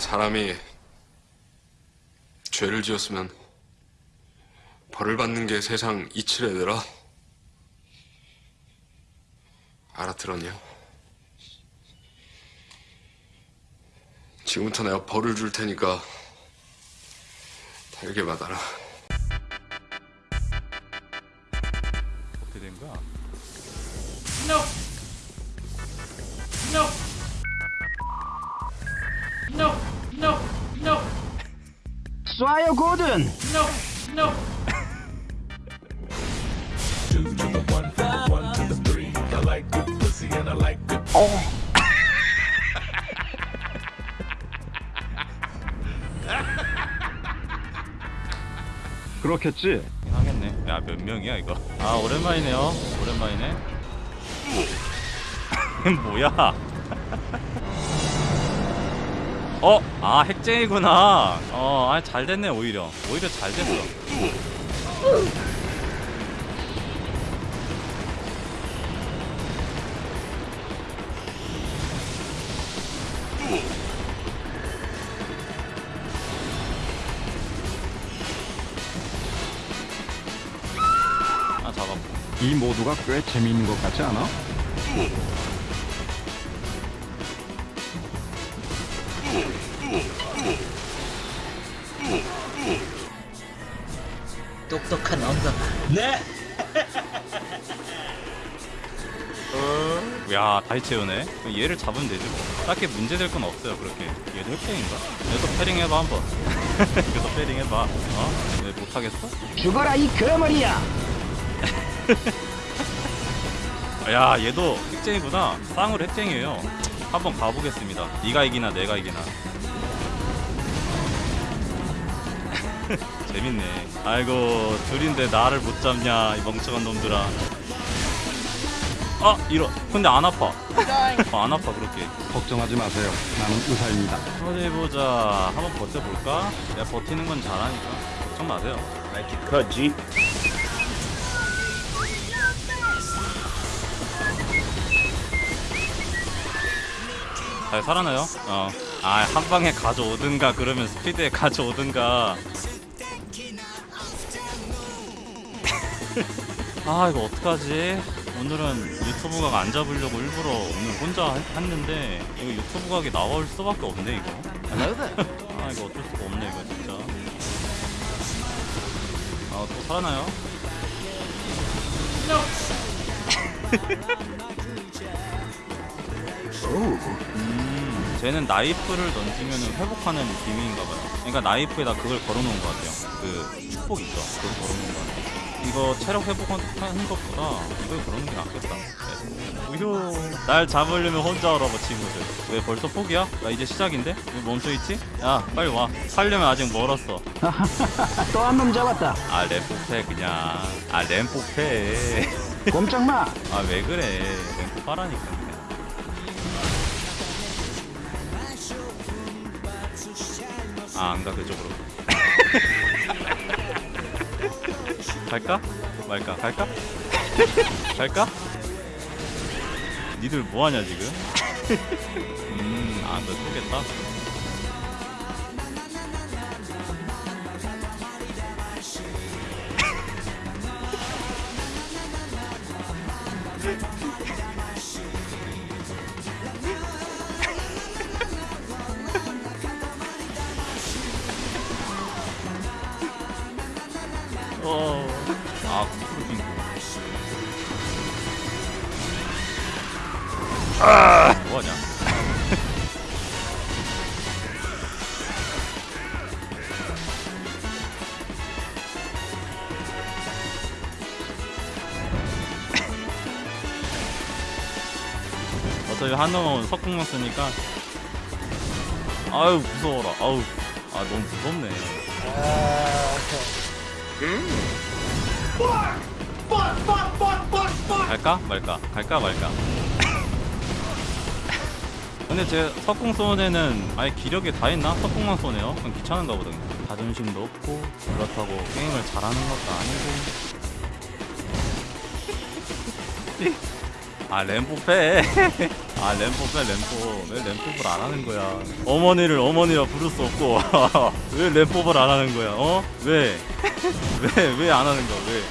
사람이 죄를 지었으면 벌을 받는 게 세상 이치래더라. 알아들었냐? 지금부터 내가 벌을 줄 테니까 달게 받아라. 어떻게 된 거야? No. 쏴요 고든 No. No. 그렇겠지 하겠네. 야 몇 명이야 이거? 아 오랜만이네요. 오랜만이네. 뭐야? 어, 아 핵쟁이구나. 어, 아 잘 됐네 오히려. 오히려 잘 됐어. 아 잡았고. 이 모두가 꽤 재미있는 것 같지 않아? 똑똑한 언더가. 네. 야 다시 채우네. 얘를 잡으면 되지 뭐. 딱히 문제될 건 없어요 그렇게. 얘도 핵쟁인가? 얘도 패링 해봐 한번. 얘도 패링 해봐. 어? 왜 못하겠어? 죽어라 이 거머리야! 야 얘도 핵쟁이구나. 쌍으로 핵쟁이에요. 한번 가보겠습니다. 네가 이기나 내가 이기나 재밌네 아이고 둘인데 나를 못 잡냐 이 멍청한 놈들아 아 이런 근데 안 아파 어, 안 아파 그렇게 걱정하지 마세요 나는 의사입니다 어디 보자. 한번 버텨볼까? 내가 버티는 건 잘하니까 걱정 마세요. 커지 잘 살아나요? 어. 아, 한 방에 가져오든가 그러면 스피드에 가져오든가. 아, 이거 어떡하지? 오늘은 유튜브 각 안 잡으려고 일부러 오늘 혼자 했- 했는데 이거 유튜브 각이 나올 수밖에 없네 이거. 아, 이거 어쩔 수가 없네 이거 진짜. 아, 또 살아나요? 음, 쟤는 나이프를 던지면 회복하는 기믹인가 봐요. 그러니까 나이프에다 그걸 걸어놓은 것 같아요. 그 축복 있죠. 그걸 걸어놓은 것 같아요. 이거 체력 회복하는 것보다 이걸 걸어놓는 게 낫겠다. 네. 우효. 날 잡으려면 혼자 오라고 친구들. 왜 벌써 포기야? 나 이제 시작인데? 왜 멈춰있지? 야 빨리 와. 살려면 아직 멀었어. 또 한 놈 잡았다 아 램포패 그냥. 아 램포패. 꼼짝마 아 왜 그래. 램포 빠라니까 그냥. 아, 안가 그쪽으로. 갈까? 말까? 갈까? 갈까? 니들 뭐 하냐 지금? 음, 아, 너 쏘겠다. 어차피 한 놈은 석궁만 쓰니까. 아유 무서워라. 아우. 아 너무 무섭네. 갈까? 말까? 갈까? 말까? 근데 제 석궁 쏘는 아예 기력이 다 있나? 석궁만 쏘네요. 그럼 귀찮은가 보다 자존심도 없고 그렇다고 게임을 잘하는 것도 아니고 아 램프 패. 아 램포 왜 램포 왜 램포를 안 하는 거야 어머니를 어머니라 부를 수 없고 왜 램포를 안 하는 거야 어? 왜? 왜 왜 안 하는 거야 왜?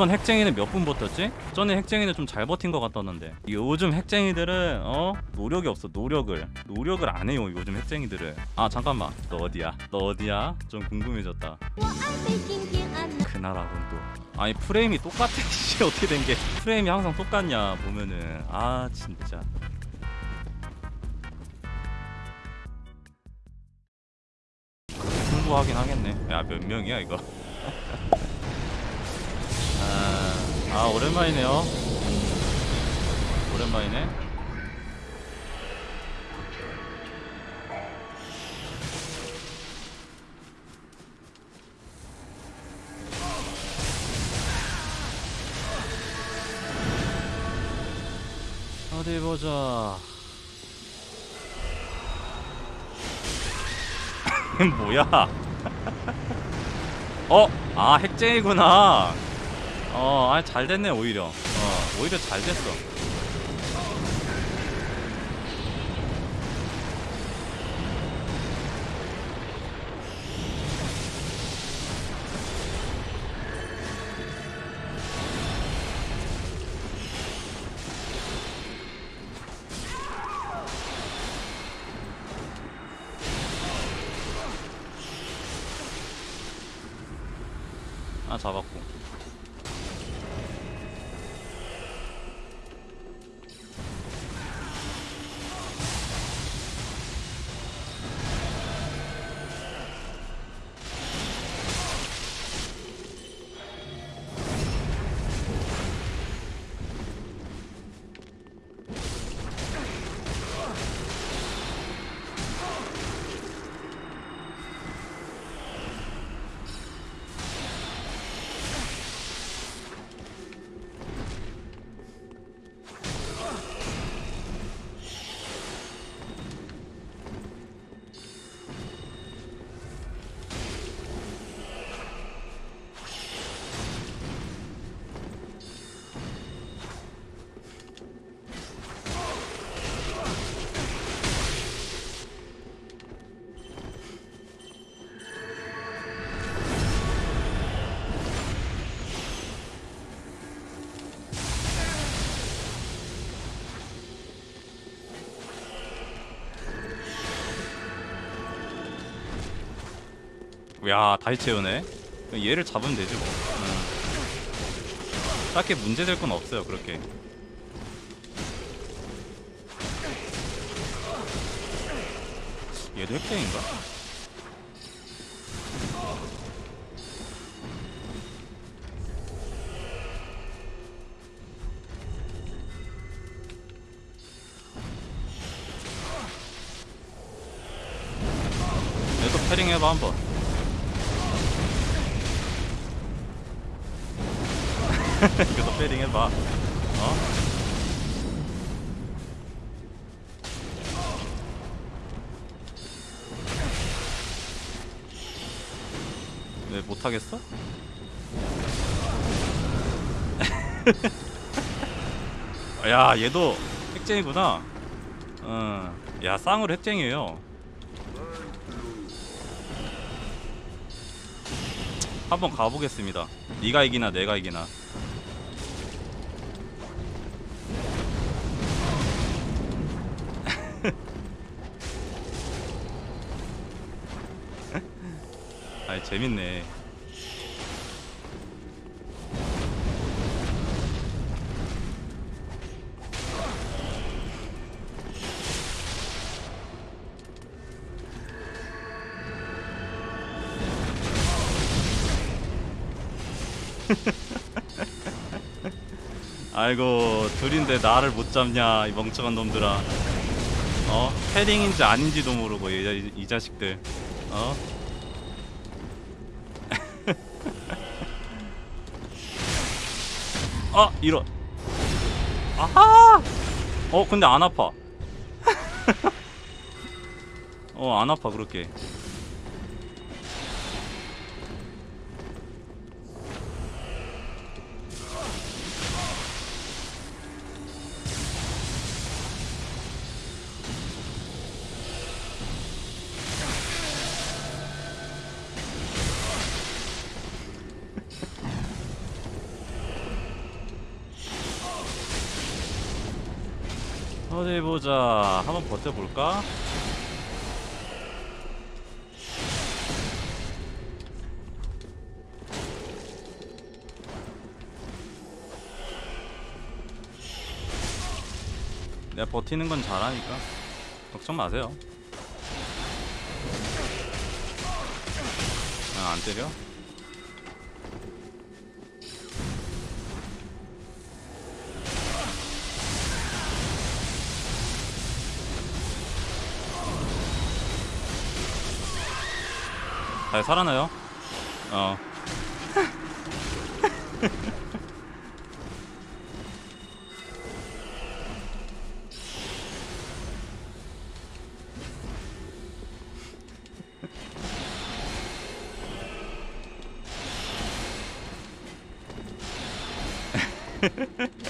이번 핵쟁이는 몇 분 버텼지? 전에 핵쟁이는 좀 잘 버틴 것 같았는데. 요즘 핵쟁이들은 어? 노력이 없어 노력을. 노력을 안 해요 요즘 핵쟁이들은. 아 잠깐만. 너 어디야? 너 어디야? 좀 궁금해졌다. 그나라군 또. 아니 프레임이 똑같아 씨 어떻게 된 게. 프레임이 항상 똑같냐 보면은. 아 진짜. 그 공부하긴 하겠네. 야 몇 명이야 이거? 아, 아 오랜만이네요. 음, 오랜만이네. 어디 보자. 뭐야? 어? 아 핵쟁이구나 어, 아, 잘 됐네 오히려. 어, 오히려 잘 됐어. 아, 잡았고. 야 다시 채우네 얘를 잡으면 되지 뭐 응. 딱히 문제될 건 없어요 그렇게 얘도 핵쟁인가? 얘도 패링 해봐 한번 이것도 패링 해봐 어? 왜 못하겠어? 야 얘도 핵쟁이구나 어. 야 쌍으로 핵쟁이에요 한번 가보겠습니다 네가 이기나 내가 이기나 아이 재밌네. 아이고 둘인데 나를 못 잡냐 이 멍청한 놈들아. 어? 패링인지 아닌지도 모르고 이, 이, 이 자식들. 어 어, 이런 아하! 어 근데 안 아파. 어 안 아파 그렇게. 어디 보자. 한번 버텨볼까? 내가 버티는 건 잘하니까 걱정 마세요. 아, 안 때려? 잘 살아나요? 어.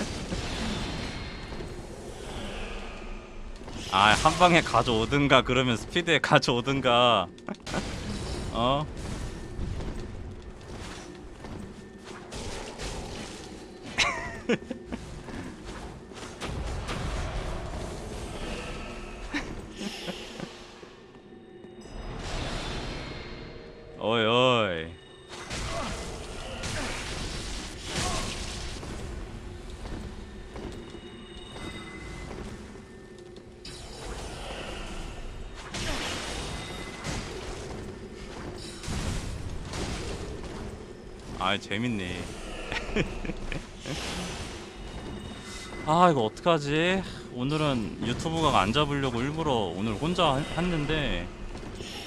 아, 한 방에 가져오든가 그러면 스피드에 가져오든가. 어? 어이 어 아 재밌네. 아 이거 어떡하지? 오늘은 유튜브 각안 잡으려고 일부러 오늘 혼자 하- 했는데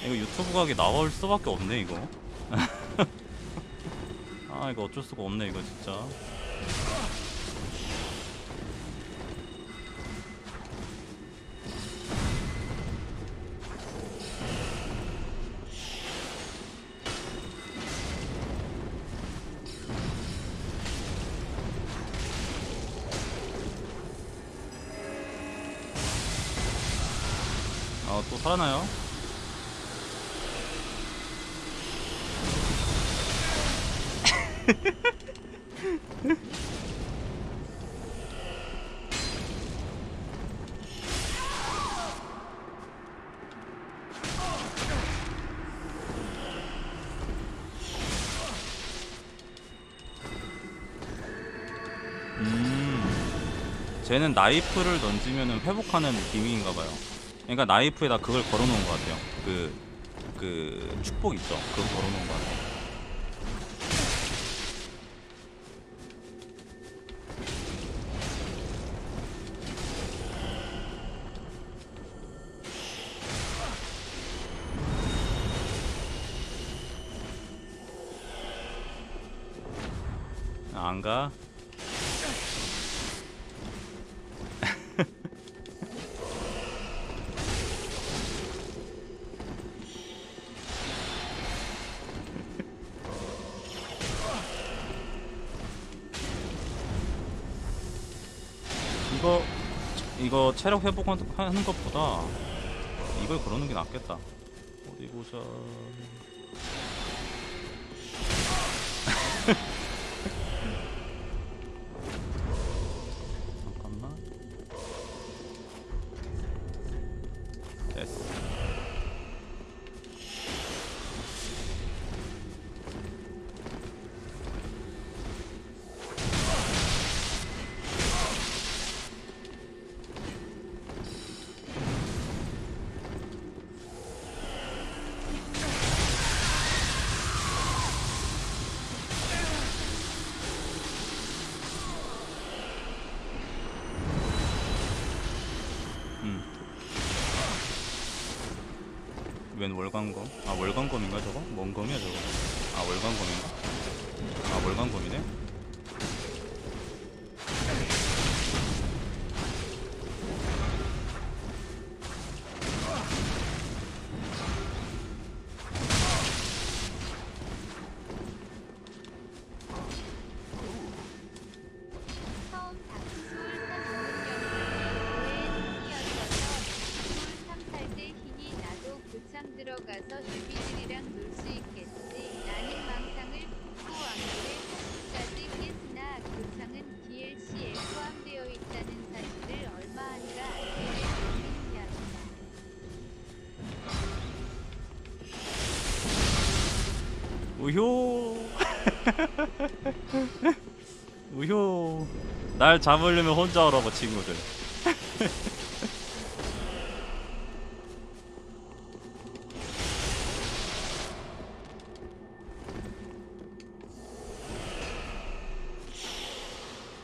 이거 유튜브 각이 나올 수밖에 없네 이거. 아 이거 어쩔 수가 없네 이거 진짜 살아나요? 음, 쟤는 나이프를 던지면 회복하는 기믹인가봐요. 그러니까 나이프에다 그걸 걸어놓은 것 같아요. 그, 그 축복 있죠? 그거 걸어놓은 것 같아요. 이거 체력 회복하는 것보다 이걸 걸어놓는 게 낫겠다. 어디 보자. 음. 웬 월광검? 아 월광검인가 저거? 뭔 검이야 저거? 아 월광검인가? 아 월광검이네? 우효 우효 날 잡으려면 혼자 오라고 친구들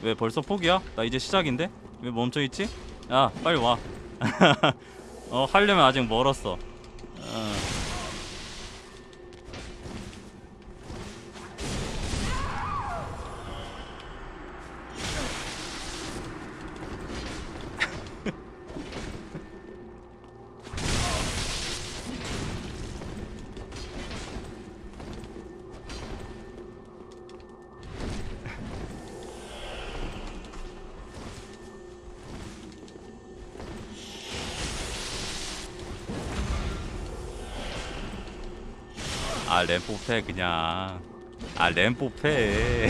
왜 벌써 포기야? 나 이제 시작인데? 왜 멈춰있지? 야 빨리 와 어, 하려면 아직 멀었어 어. 아 램포 패 그냥. 아 램포 패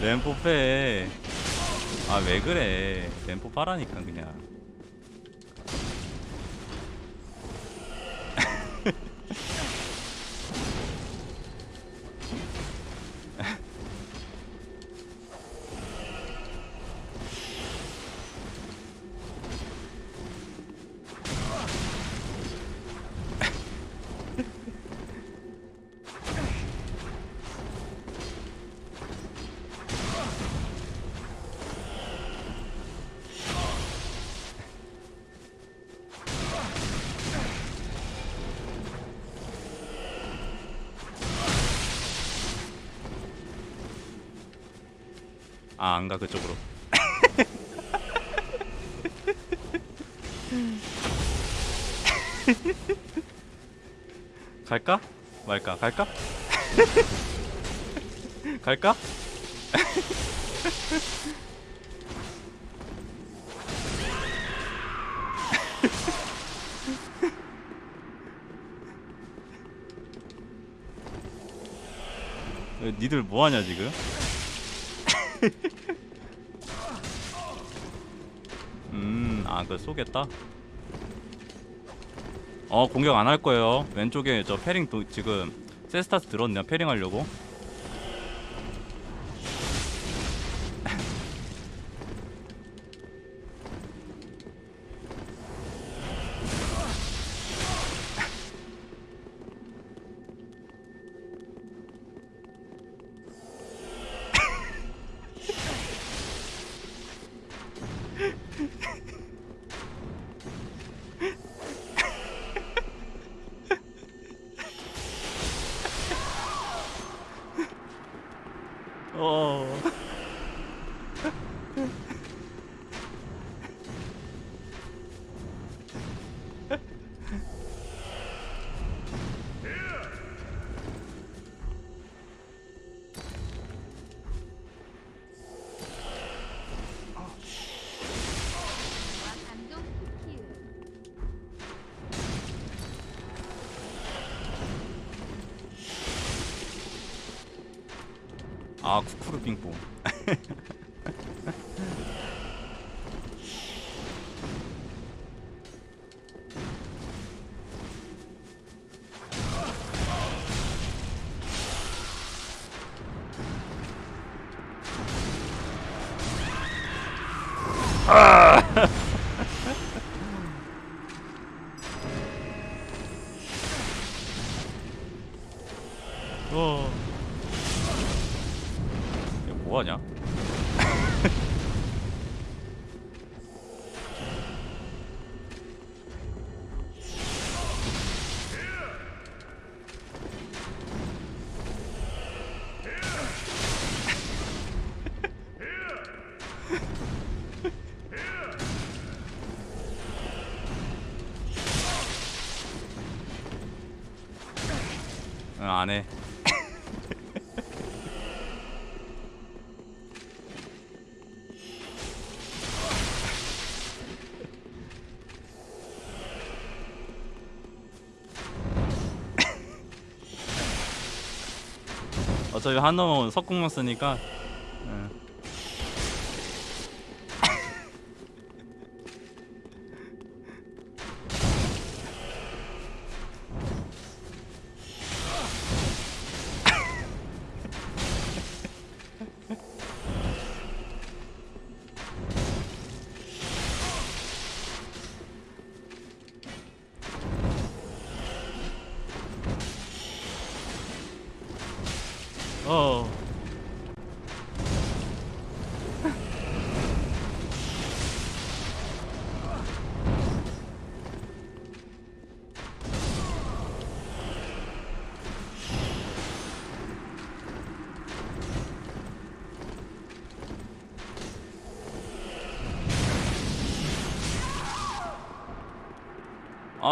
램포 패아 왜 그래. 램포 파라니까 그냥 아 안가 그쪽으로 갈까? 말까? 갈까? 갈까? 왜 니들 뭐하냐 지금? 음, 아, 그 쏘겠다. 어, 공격 안 할 거예요. 왼쪽에 저 패링 도, 지금 세스타스 들었네요. 패링 하려고. 아, 쿠쿠르 빙뽕. 안해. 어차피 한놈은 석궁만 쓰니까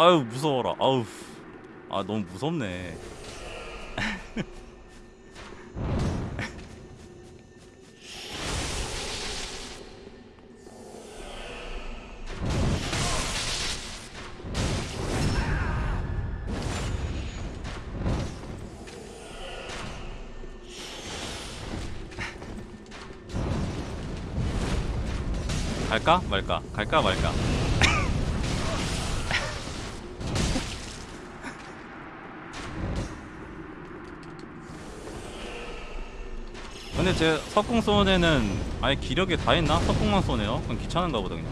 아유 무서워라. 아우. 아 너무 무섭네. 갈까 말까? 갈까 말까? 근데 제 석궁 쏘는 아예 기력이 다 있나? 석궁만 쏘네요? 그럼 귀찮은가 보다 그냥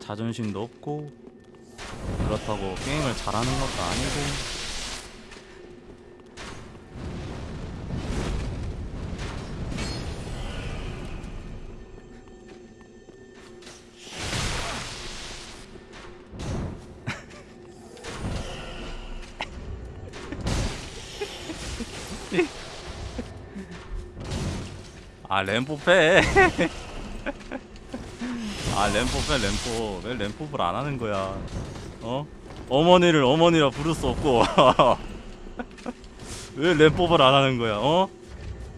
자존심도 없고 그렇다고 게임을 잘하는 것도 아니고 아 램포 빼. 아 램포 빼 램포 왜 램포를 안 하는 거야 어? 어머니를 어머니라 부를 수 없고 왜 램포를 안 하는 거야 어?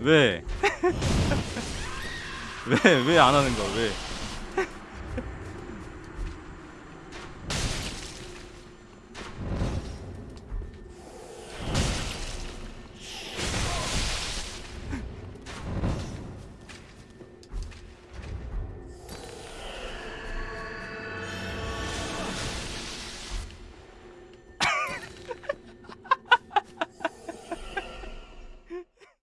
왜? 왜 왜 안 하는 거야 왜?